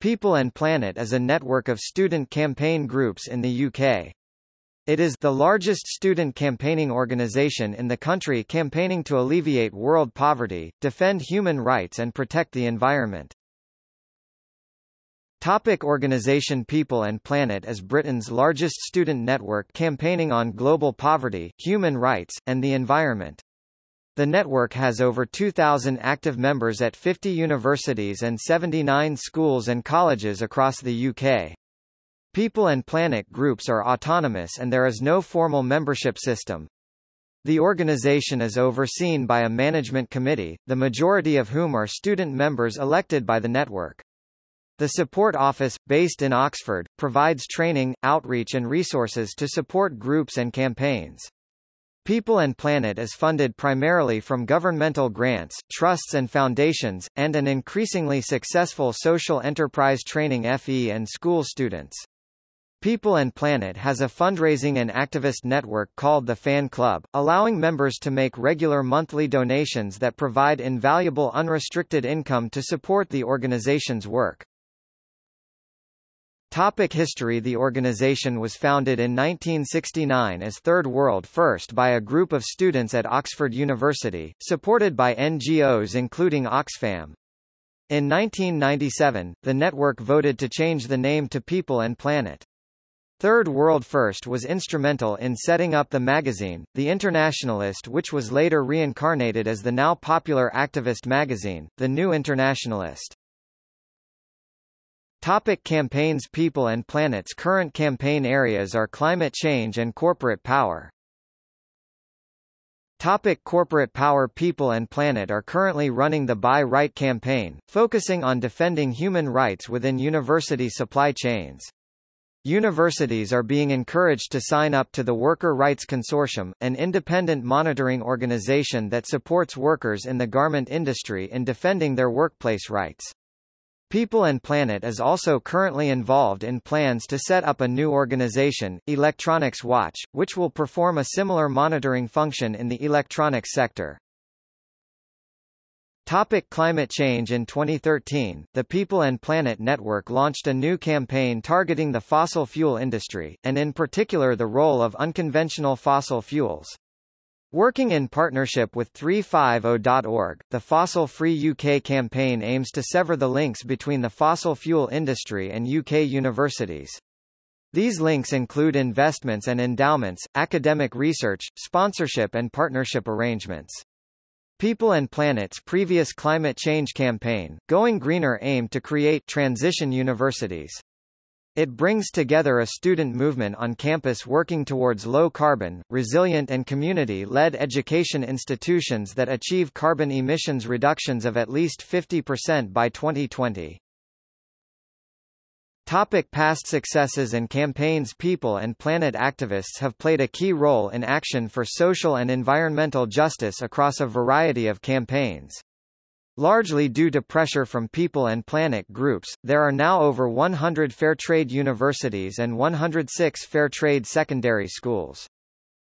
People and Planet is a network of student campaign groups in the UK. It is the largest student campaigning organisation in the country campaigning to alleviate world poverty, defend human rights and protect the environment. Topic organisation People and Planet is Britain's largest student network campaigning on global poverty, human rights, and the environment. The network has over 2,000 active members at 50 universities and 79 schools and colleges across the UK. People and Planet groups are autonomous and there is no formal membership system. The organisation is overseen by a management committee, the majority of whom are student members elected by the network. The Support Office, based in Oxford, provides training, outreach and resources to support groups and campaigns. People and Planet is funded primarily from governmental grants, trusts and foundations, and an increasingly successful social enterprise training FE and school students. People and Planet has a fundraising and activist network called the Fan Club, allowing members to make regular monthly donations that provide invaluable unrestricted income to support the organization's work. Topic history The organization was founded in 1969 as Third World First by a group of students at Oxford University, supported by NGOs including Oxfam. In 1997, the network voted to change the name to People and Planet. Third World First was instrumental in setting up the magazine, The Internationalist which was later reincarnated as the now popular activist magazine, The New Internationalist. Topic campaigns People and Planet's current campaign areas are climate change and corporate power. Topic corporate power People and Planet are currently running the Buy Right campaign, focusing on defending human rights within university supply chains. Universities are being encouraged to sign up to the Worker Rights Consortium, an independent monitoring organization that supports workers in the garment industry in defending their workplace rights. People and Planet is also currently involved in plans to set up a new organization, Electronics Watch, which will perform a similar monitoring function in the electronics sector. Topic climate change In 2013, the People and Planet Network launched a new campaign targeting the fossil fuel industry, and in particular the role of unconventional fossil fuels. Working in partnership with 350.org, the Fossil Free UK campaign aims to sever the links between the fossil fuel industry and UK universities. These links include investments and endowments, academic research, sponsorship and partnership arrangements. People and Planet's previous climate change campaign, Going Greener aimed to create transition universities. It brings together a student movement on campus working towards low-carbon, resilient and community-led education institutions that achieve carbon emissions reductions of at least 50% by 2020. Topic past successes and campaigns People and planet activists have played a key role in action for social and environmental justice across a variety of campaigns. Largely due to pressure from people and planet groups, there are now over 100 fair trade universities and 106 fair trade secondary schools.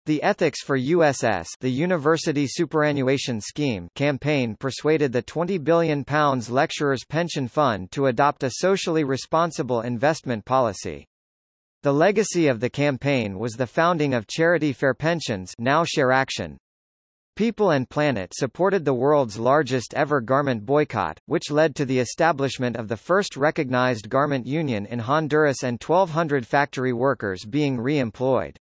The Ethics for USS the University Superannuation Scheme campaign persuaded the £20 billion Lecturers Pension Fund to adopt a socially responsible investment policy. The legacy of the campaign was the founding of Charity Fair Pensions now ShareAction, People and Planet supported the world's largest ever garment boycott, which led to the establishment of the first recognized garment union in Honduras and 1,200 factory workers being re-employed.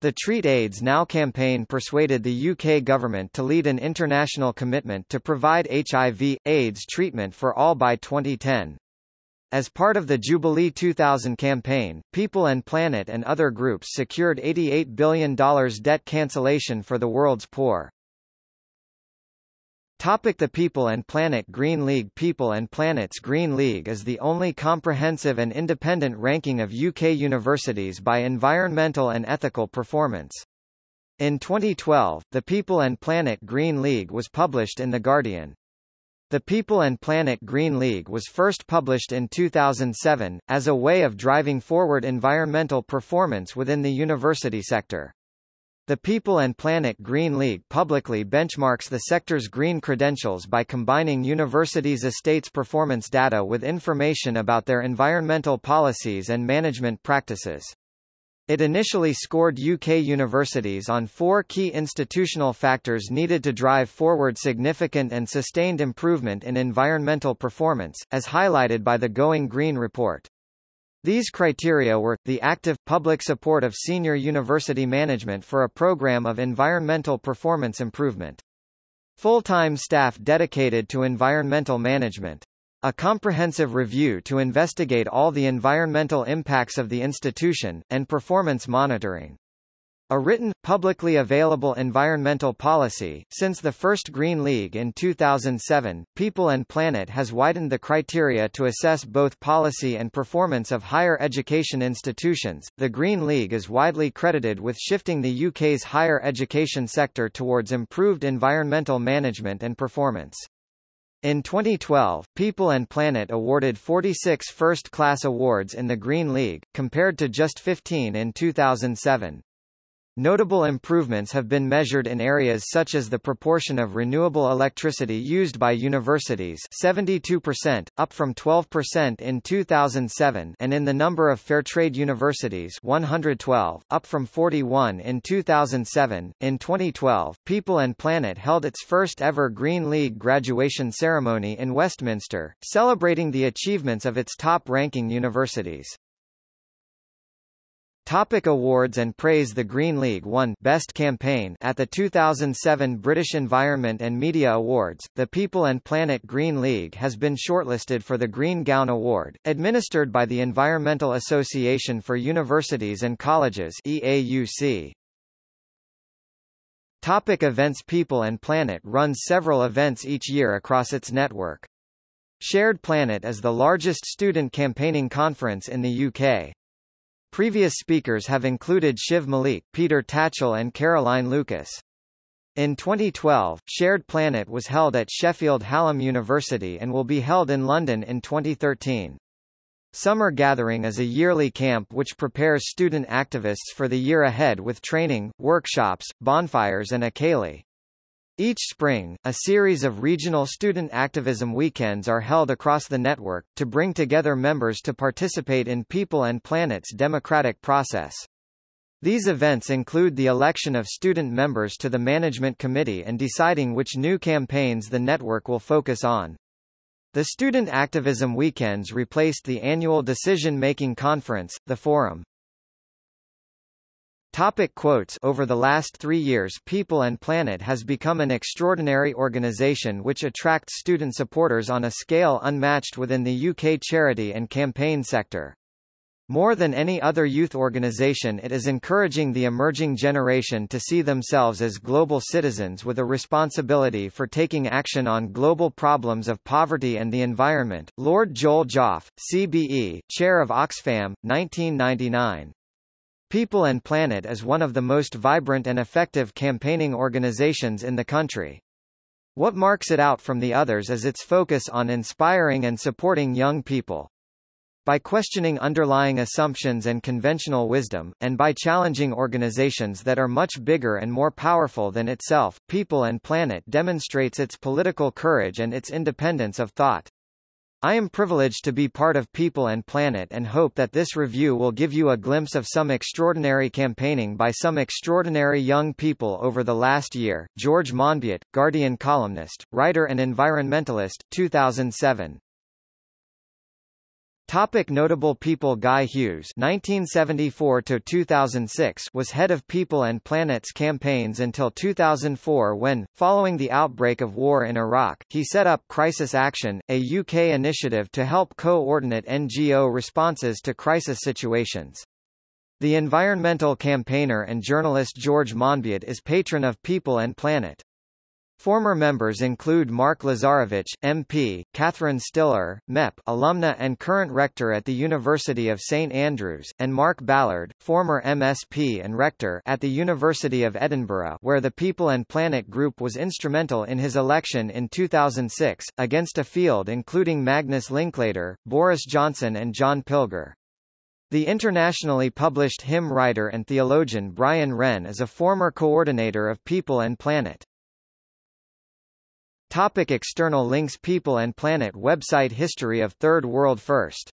The Treat AIDS Now campaign persuaded the UK government to lead an international commitment to provide HIV, AIDS treatment for all by 2010. As part of the Jubilee 2000 campaign, People and Planet and other groups secured $88 billion debt cancellation for the world's poor. Topic the People and Planet Green League People and Planet's Green League is the only comprehensive and independent ranking of UK universities by environmental and ethical performance. In 2012, the People and Planet Green League was published in The Guardian. The People and Planet Green League was first published in 2007, as a way of driving forward environmental performance within the university sector. The People and Planet Green League publicly benchmarks the sector's green credentials by combining universities' estates performance data with information about their environmental policies and management practices. It initially scored UK universities on four key institutional factors needed to drive forward significant and sustained improvement in environmental performance, as highlighted by the Going Green report. These criteria were, the active, public support of senior university management for a program of environmental performance improvement. Full-time staff dedicated to environmental management. A comprehensive review to investigate all the environmental impacts of the institution, and performance monitoring. A written, publicly available environmental policy. Since the first Green League in 2007, People and Planet has widened the criteria to assess both policy and performance of higher education institutions. The Green League is widely credited with shifting the UK's higher education sector towards improved environmental management and performance. In 2012, People and Planet awarded 46 first-class awards in the Green League, compared to just 15 in 2007. Notable improvements have been measured in areas such as the proportion of renewable electricity used by universities 72%, up from 12% in 2007 and in the number of Fairtrade universities 112, up from 41 in 2007. In 2012, People and Planet held its first ever Green League graduation ceremony in Westminster, celebrating the achievements of its top-ranking universities. Topic awards and praise The Green League won Best Campaign at the 2007 British Environment and Media Awards. The People and Planet Green League has been shortlisted for the Green Gown Award, administered by the Environmental Association for Universities and Colleges EAUC. Topic events People and Planet runs several events each year across its network. Shared Planet is the largest student campaigning conference in the UK. Previous speakers have included Shiv Malik, Peter Tatchell and Caroline Lucas. In 2012, Shared Planet was held at Sheffield Hallam University and will be held in London in 2013. Summer Gathering is a yearly camp which prepares student activists for the year ahead with training, workshops, bonfires and a ceilidh. Each spring, a series of regional student activism weekends are held across the network, to bring together members to participate in People and Planet's democratic process. These events include the election of student members to the management committee and deciding which new campaigns the network will focus on. The Student Activism Weekends replaced the annual decision-making conference, the Forum. Topic quotes Over the last three years People and Planet has become an extraordinary organization which attracts student supporters on a scale unmatched within the UK charity and campaign sector. More than any other youth organization it is encouraging the emerging generation to see themselves as global citizens with a responsibility for taking action on global problems of poverty and the environment. Lord Joel Joffe, CBE, Chair of Oxfam, 1999. People and Planet is one of the most vibrant and effective campaigning organizations in the country. What marks it out from the others is its focus on inspiring and supporting young people. By questioning underlying assumptions and conventional wisdom, and by challenging organizations that are much bigger and more powerful than itself, People and Planet demonstrates its political courage and its independence of thought. I am privileged to be part of People and Planet and hope that this review will give you a glimpse of some extraordinary campaigning by some extraordinary young people over the last year. George Monbiot, Guardian columnist, writer and environmentalist, 2007. Topic notable people Guy Hughes (1974–2006) was head of People and Planet's campaigns until 2004, when, following the outbreak of war in Iraq, he set up Crisis Action, a UK initiative to help coordinate NGO responses to crisis situations. The environmental campaigner and journalist George Monbiot is patron of People and Planet. Former members include Mark Lazarowicz, MP, Catherine Stihler, MEP alumna and current rector at the University of St Andrews, and Mark Ballard, former MSP and rector at the University of Edinburgh where the People and Planet Group was instrumental in his election in 2006, against a field including Magnus Linklater, Boris Johnson and John Pilger. The internationally published hymn writer and theologian Brian Wren is a former coordinator of People and Planet. Topic external links People and Planet website History of Third World First